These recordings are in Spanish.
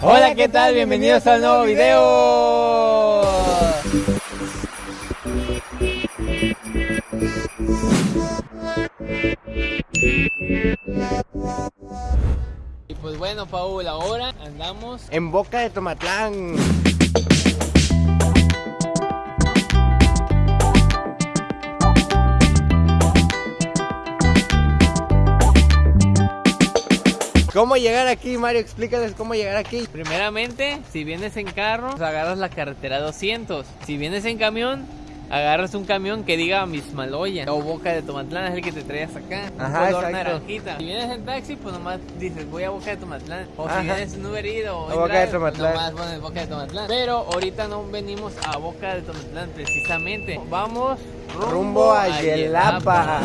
Hola, ¿qué tal? Bienvenidos al nuevo video. Y pues bueno, Paul, ahora andamos En Boca de Tomatlán. ¿Cómo llegar aquí, Mario? Explícales cómo llegar aquí. Primeramente, si vienes en carro, pues agarras la carretera 200. Si vienes en camión, agarras un camión que diga Mismaloya o Boca de Tomatlán, es el que te traes acá. un Ajá, color exacto. naranjita. Si vienes en taxi, pues nomás dices voy a Boca de Tomatlán. O Ajá. si vienes en Uber Eats o en A Boca de Tomatlán. nomás pones Boca de Tomatlán. Pero ahorita no venimos a Boca de Tomatlán precisamente. Vamos rumbo, Rumbo a Yelapa.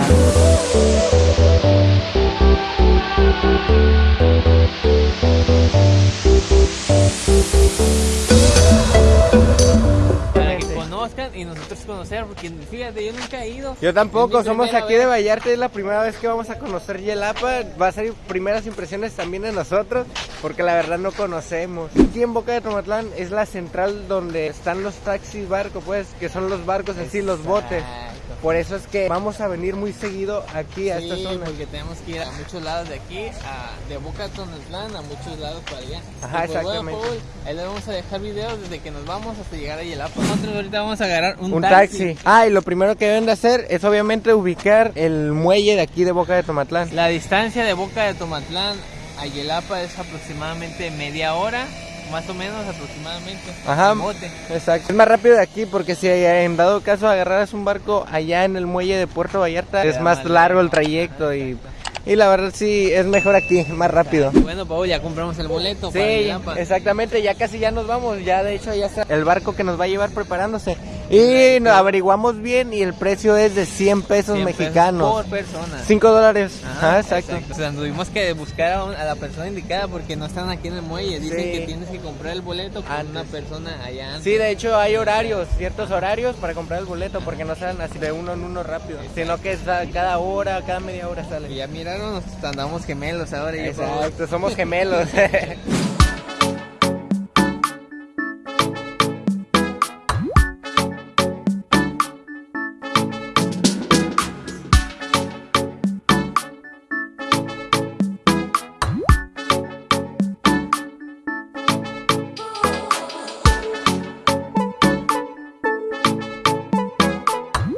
Para que conozcan y nosotros conocer, porque fíjate, yo nunca he ido. Yo tampoco, somos aquí de. Vallarta, es la primera vez que vamos a conocer Yelapa, va a ser primeras impresiones también de nosotros, porque la verdad no conocemos. Aquí en Boca de Tomatlán es la central donde están los taxis barcos, pues, que son los barcos así, los botes. Exacto. Por eso es que vamos a venir muy seguido aquí a esta zona. porque tenemos que ir a muchos lados de aquí, a, de Boca a Tonatlán, a muchos lados para allá. Ajá, Y pues, bueno, exactamente. Paul, ahí les vamos a dejar videos desde que nos vamos hasta llegar a Yelapa. Nosotros ahorita vamos a agarrar un, Un taxi. Ah, y lo primero que deben de hacer es obviamente ubicar el muelle de aquí de Boca de Tomatlán. La distancia de Boca de Tomatlán a Yelapa es aproximadamente media hora, más o menos aproximadamente. Ajá. bote. Exacto. Es más rápido de aquí porque si en dado caso agarraras un barco allá en el muelle de Puerto Vallarta es más largo el trayecto y, y la verdad sí es mejor aquí, más rápido. Bueno, Paul, ya compramos el boleto para Sí, exactamente, ya casi ya nos vamos, ya de hecho ya está el barco que nos va a llevar preparándose y nos averiguamos bien y el precio es de 100 pesos 100 pesos mexicanos, Por persona. 5 dólares, Ajá, Ajá, exacto. O sea, tuvimos que buscar a, un- a la persona indicada porque no están aquí en el muelle. Dicen Sí. que tienes que comprar el boleto con Antes. una persona allá antes. Sí, de hecho hay horarios, ciertos horarios para comprar el boleto porque no salen así de uno en uno rápido, sino que cada hora, cada media hora Y sale. ya miraron, andamos gemelos ahora. Exacto, somos gemelos.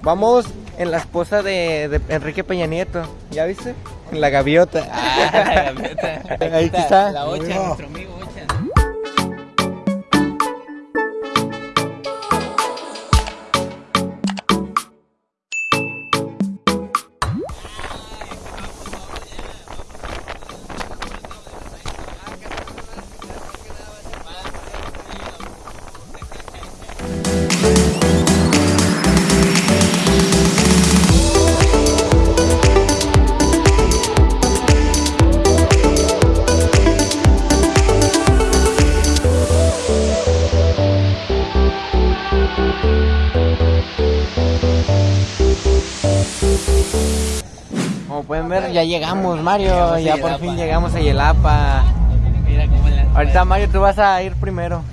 Vamos en la esposa de, de Enrique Peña Nieto, ¿ya viste? En la gaviota. Ah, la gaviota. Ahí está. La Ocha, nuestro amigo ya llegamos, Mario. Ya por fin llegamos a Yelapa. Mira cómo la. Ahorita, Mario, tú vas a ir primero.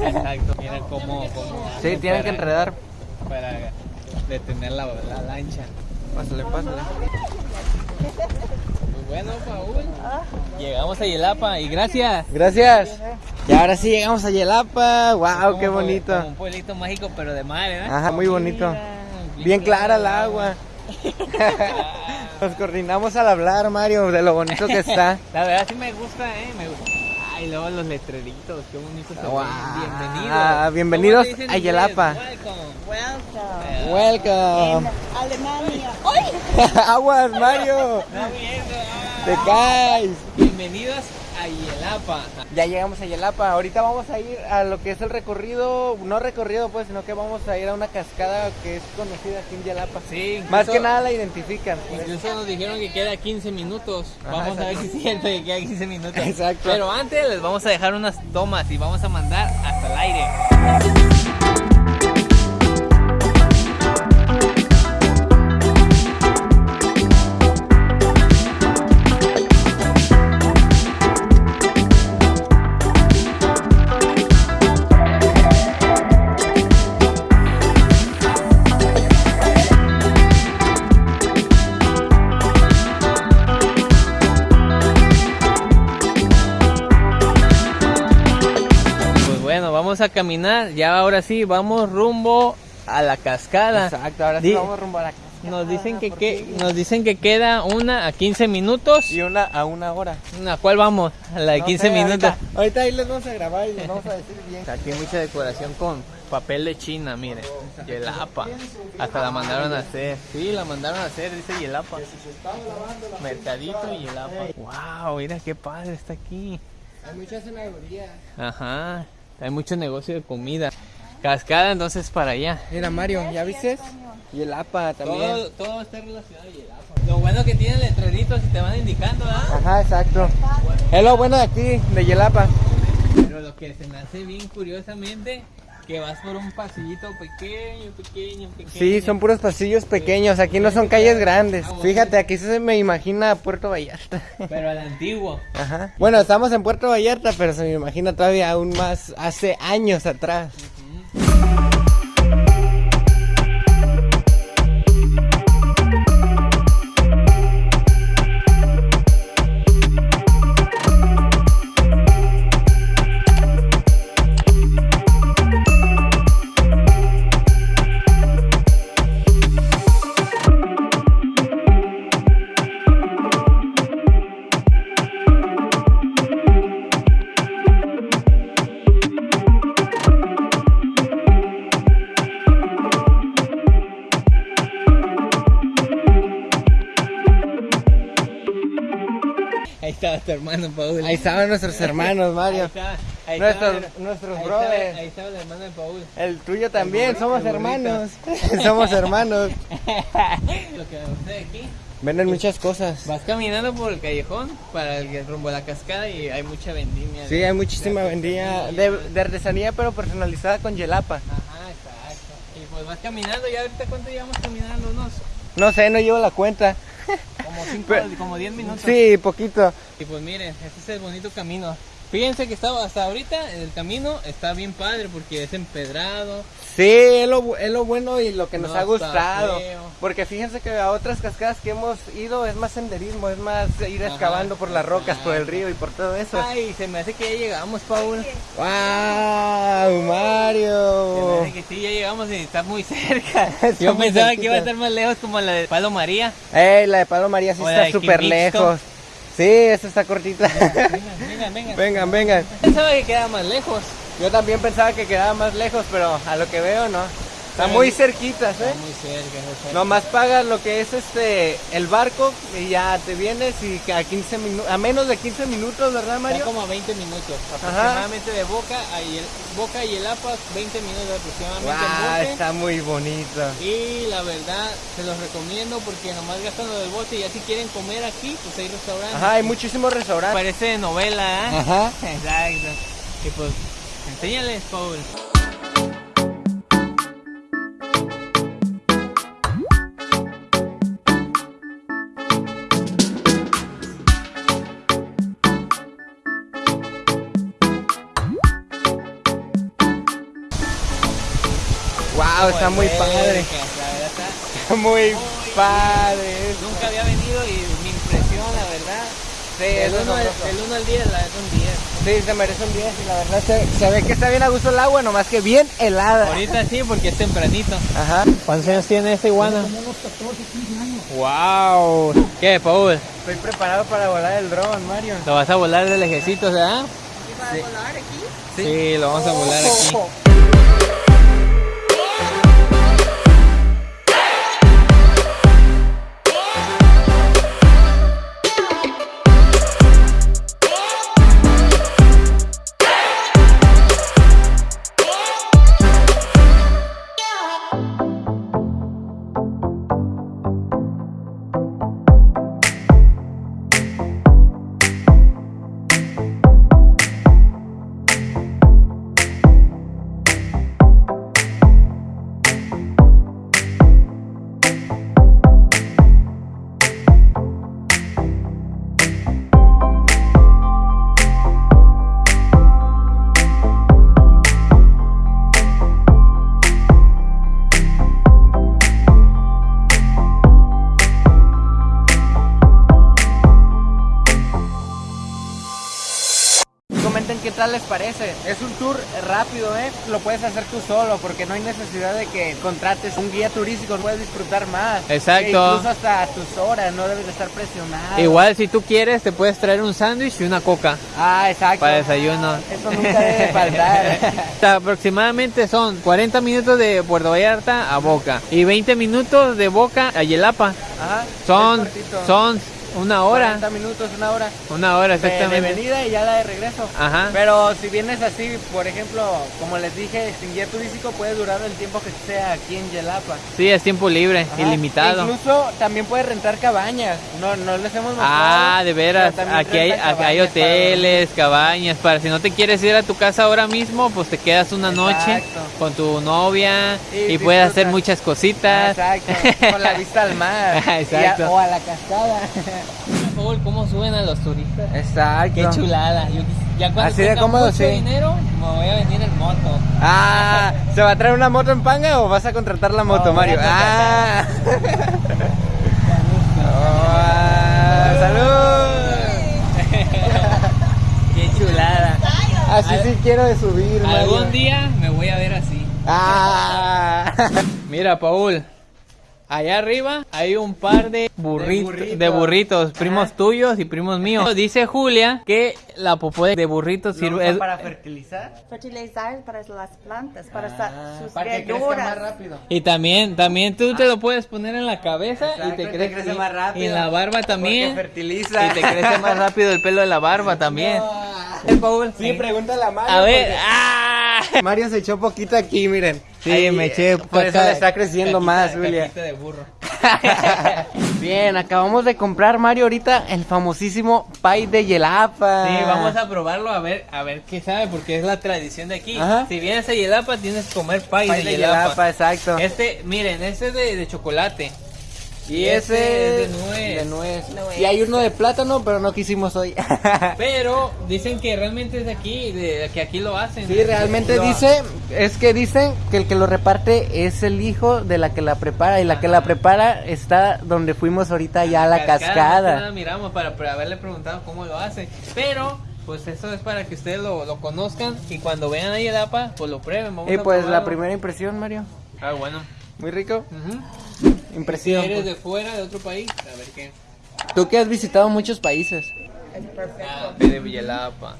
Exacto, mira cómo. cómo Sí, tienen que enredar. Para detener la, la lancha. Pásale, pásale. Pues bueno, Paul. Llegamos a Yelapa y gracias. Gracias. Y ahora sí llegamos a Yelapa. Wow, qué bonito. como un pueblito mágico, pero de mar, ¿eh? Ajá, muy bonito. Mira, Bien clara el agua. Nos coordinamos al hablar, Mario, de lo bonito que está. La verdad sí me gusta, ¿eh? Me gusta. Ay, luego los letreritos, qué bonitos se Wow. Bienvenidos. Ah, bienvenidos ¿Cómo se dice en a? Yelapa. Welcome. Welcome. Alemania. ¡Ay! Aguas, Mario. Está bien. Te caes. Bienvenidos a Yelapa. Ya llegamos a Yelapa. Ahorita vamos a ir a lo que es el recorrido, no recorrido pues, sino que vamos a ir a una cascada que es conocida aquí en Yelapa. Sí, Más que nada la identifican. Incluso nos dijeron que queda 15 minutos. Ajá, Vamos a ver si es cierto que queda 15 minutos. Exacto. Pero antes les vamos a dejar unas tomas y vamos a mandar hasta el aire. Vamos a caminar. Ya ahora sí, vamos rumbo a la cascada. Exacto, ahora sí Di- vamos rumbo a la casa. Nos dicen que, que nos dicen que queda una a 15 minutos. Y una a una hora. ¿A cuál vamos? A la de No 15 sé, minutos. Ahorita, ahorita ahí les vamos a grabar y les vamos a decir bien. Aquí hay mucha decoración con papel de China, mire. Yelapa. Hasta la mandaron a hacer. Sí, la mandaron a hacer, dice Yelapa. Mercadito y Yelapa. Wow, mira qué padre está aquí. Hay muchas zanahorías. Ajá. Hay mucho negocio de comida. Cascada entonces para allá. Mira, Mario, ¿ya viste? Y el APA también. Todo, todo está relacionado a Yelapa. Lo bueno que tienen letreritos y te van indicando, ¿ah? Ajá, exacto. Es lo bueno de aquí, de Yelapa. Pero lo que se me hace bien curiosamente, que vas por un pasillito pequeño, pequeño, pequeño. Sí, son puros pasillos pequeños, aquí no son calles grandes. Fíjate, aquí se me imagina Puerto Vallarta. Pero al antiguo. Ajá. Bueno, estamos en Puerto Vallarta, pero se me imagina todavía aún más hace años atrás. Estaba tu hermano Paul. Ahí estaban nuestros hermanos, Ahí Mario. estaba, ahí Nuestros, estaba- nuestros ahí brothers. estaba- ahí estaba el hermano de Paul. El tuyo también, somos el hermanos. somos hermanos. Lo que aquí. Venden muchas cosas. Vas caminando por el callejón para el rumbo a la cascada y hay mucha vendimia. Sí, de- hay muchísima vendía de, de artesanía, pero personalizada con Yelapa. Ajá, exacto. Y pues vas caminando, ya ahorita cuánto llevamos caminando, unos No sé, no llevo la cuenta. como 5, Pero- como 10 minutos. Sí, poquito. Y pues miren, este es el bonito camino. Fíjense que estaba hasta ahorita el camino está bien padre porque es empedrado. Sí, es lo, es lo bueno y lo que nos No ha gustado. feo. Porque fíjense que a otras cascadas que hemos ido es más senderismo, es más ir Ajá, excavando por las rocas, por el río y por todo eso. Ay, se me hace que ya llegamos, Paul. ¡Wow! Se me ¡Mario! hace que sí, ya llegamos y está muy cerca. Está Yo muy pensaba que iba a estar más lejos como la de Palo María. ¡Ey! La de Palo María sí O está súper lejos. Sí, esta está cortita. Vengan, vengan, vengan. vengan, vengan. Pensaba que quedaba más lejos. Yo también pensaba que quedaba más lejos, pero a lo que veo no. Está muy cerquitas, Está ¿eh? muy cerca. está cerca. Nomás pagas lo que es este el barco y ya te vienes y a 15 minutos, a menos de 15 minutos, ¿verdad, Está Mario? como a 20 minutos. Aproximadamente de Boca a Yel- Boca y el APA, 20 minutos aproximadamente en Wow, bote. está muy bonito. Y la verdad, se los recomiendo porque nomás gastan lo del bote y ya si quieren comer aquí, pues hay restaurantes. Ajá, hay muchísimos restaurantes. Parece novela, ¿eh? Ajá. Exacto. Y pues, enséñales, Paul. Wow, está muy padre. La verdad está Está muy padre. Nunca había venido y me impresiona, ¿verdad? Sí, es 1 al, asombroso. del uno al 10, la verdad un 10. Sí, se merece un 10 y la verdad se, se ve que está bien a gusto el agua, nomás que bien helada. Ahorita sí, porque es tempranito. Ajá. ¿Cuántos años tiene esta iguana? Como unos 14, 15 años. ¡Wow! ¿Qué, Paul? Estoy preparado para volar el dron, Mario. ¿Lo vas a volar del ejército, ¿verdad? ¿Para volar aquí? Sí, lo vamos a volar aquí. tal parece. Es un tour rápido, ¿eh? Lo puedes hacer tú solo porque no hay necesidad de que contrates un guía turístico, puedes disfrutar más. Exacto. E incluso hasta tus horas, no debes de estar presionado. Igual si tú quieres te puedes traer un sándwich y una coca Ah, exacto. para desayuno. Eso nunca debe faltar. Aproximadamente son 40 minutos de Puerto Vallarta a Boca y 20 minutos de Boca a Yelapa. Ajá. Son, son una hora. 40 minutos, una hora. Una hora de- De, exactamente. venida y ya la de regreso. Ajá. Pero si vienes así, por ejemplo, como les dije, sin guía turístico puede durar el tiempo que sea aquí en Yelapa. Sí, es tiempo libre, Ajá. ilimitado. Incluso también puedes rentar cabañas. No, no les hemos mostrado. Ah, de veras, aquí hay, aquí hay para hoteles, cabañas, para si no te quieres ir a tu casa ahora mismo, pues te quedas una noche con tu novia Y y, puedes hacer muchas cositas. Exacto. Con la vista al mar. Exacto. A- o a la cascada. Paul, ¿cómo suben a los turistas? Exacto. Qué chulada. Yo ya cuando Así de cómodo, mucho sí. dinero, me voy a venir en moto. Ah, ¿se va a traer una moto en panga o vas a contratar la moto, No, Mario? Ah. ¡Salud! Qué chulada. Así Al- sí quiero de subir, Mario. Algún día me voy a ver así. Ah. Mira, Paul. Allá arriba hay un par de burritos, burritos. de burritos, primos tuyos y primos míos. Dice Julia que la popó de burritos ¿Lo sirve es- para fertilizar? Fertilizar para las plantas, para sa- Ah, sus para que crezca verduras. más rápido. y también también tú te lo puedes poner en la cabeza y Exacto, te y te crece, crece más rápido. Y en la barba también. Porque fertiliza. Y te crece más rápido el pelo de la barba también. ¿Eh, Paul? Sí, pregúntale a Mario. A ver, porque- ¡ah! Mario se echó poquito aquí, miren. Sí, Ahí, me eché Por eso le está creciendo caquita- más, Julia. de burro. Bien, acabamos de comprar, Mario, ahorita el famosísimo pie de Yelapa. Sí, vamos a probarlo a ver, a ver qué sabe, porque es la tradición de aquí. Ajá. Si vienes a Yelapa, tienes que comer pie, Pie de, de Yelapa. Yelapa, exacto. Este, miren, este es de, de chocolate. Y ese es de nuez. de nuez. Nuez. Y hay uno de plátano, pero no quisimos hoy. Pero dicen que realmente es de aquí, de que aquí lo hacen. Sí, realmente Lo- dice, es que dicen que el que lo reparte es el hijo de la que la prepara y la que la prepara está donde fuimos ahorita ya a la cascada. nada miramos para, para haberle preguntado cómo lo hace. Pero, pues eso es para que ustedes lo, lo conozcan y cuando vean a Yelapa, pues lo prueben. Vamos Y a pues la probarlo. primera impresión, Mario. Ah, bueno. Muy rico. Si Impresión. eres pues. de fuera, de otro país, a ver qué. Tú que has visitado muchos países. Es perfecto. Ah, de Villalapa.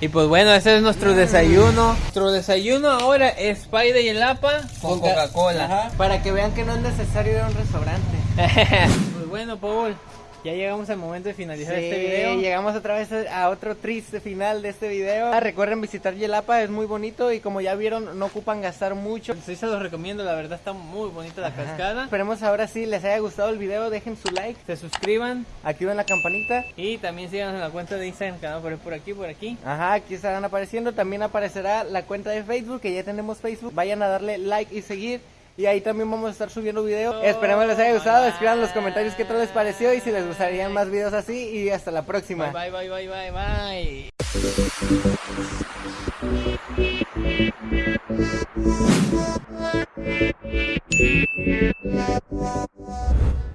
Y pues bueno, ese es nuestro desayuno. Nuestro desayuno ahora es pay de Yelapa con Con ca- Coca-Cola. Para que vean que no es necesario ir a un restaurante. pues bueno, Paul, ya llegamos al momento de finalizar Sí, este video. llegamos otra vez a otro triste final de este video. Ah, recuerden visitar Yelapa, es muy bonito y como ya vieron, no ocupan gastar mucho. Sí, se los recomiendo, la verdad está muy bonita la cascada. Esperemos ahora sí les haya gustado el video, dejen su like, Se suscriban activen la campanita. y también síganos en la cuenta de Instagram que van a poner por aquí, por aquí. Ajá, aquí estarán apareciendo. También aparecerá la cuenta de Facebook, que ya tenemos Facebook. Vayan a darle like y seguir. Y ahí también vamos a estar subiendo videos. Esperemos les haya gustado. Escriban en los comentarios qué tal les pareció y si les gustarían más videos así. Y hasta la próxima. Bye, bye, bye, bye, bye, bye.